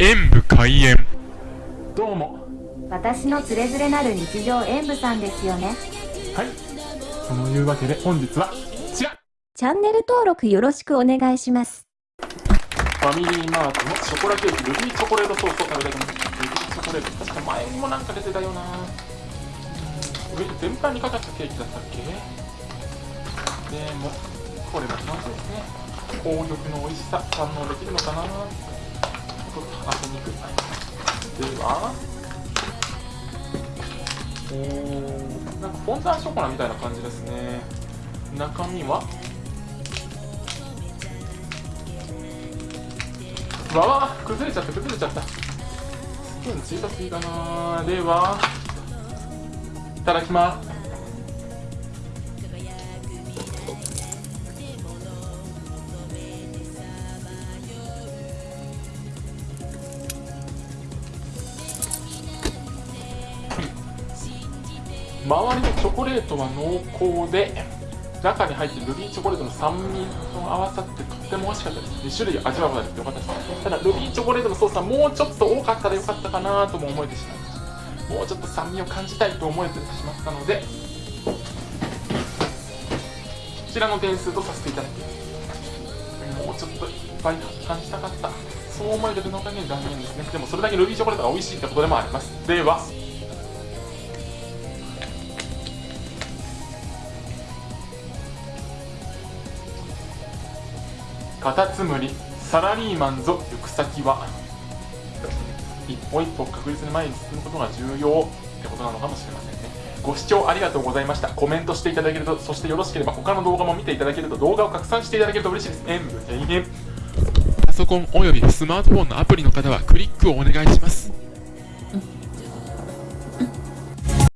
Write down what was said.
演武開演。どうも。私のつれづれなる日常演舞さんですよね。はい。そのいうわけで本日はこちら。チャンネル登録よろしくお願いします。ファミリーマートのショコラケーキルビーチョコレートソースを食べたいと思いますルビーチョコレート。確か前にもなんか出てたよな。上に全般にかかったケーキだったっけ？でもこれも楽しいですね。紅玉の美味しさ堪能できるのかなと開けにくいではおーなんかフォンタンショコラみたいな感じですね。中身は？わわ崩れちゃった崩れちゃった。スプーン小さすぎかなではいただきます。周りのチョコレートは濃厚で中に入ってるルビーチョコレートの酸味と合わさってとっても美味しかったです。2種類味わうことができてよかったですただルビーチョコレートのソースはもうちょっと多かったらよかったかなとも思えてしまいました。もうちょっと酸味を感じたいと思えてしまったのでこちらの点数とさせていただきます。もうちょっといっぱい感じたかった。そう思えてるのおかげで残念ですね。でもそれだけルビーチョコレートが美味しいってことでもあります。では。カタツムリサラリーマンぞ行く先は一歩一歩確実に前に進むことが重要ってことなのかもしれませんね。ご視聴ありがとうございました。コメントしていただけるとそしてよろしければ他の動画も見ていただけると動画を拡散していただけると嬉しいです。演武永遠。パソコンおよびスマートフォンのアプリの方はクリックをお願いします。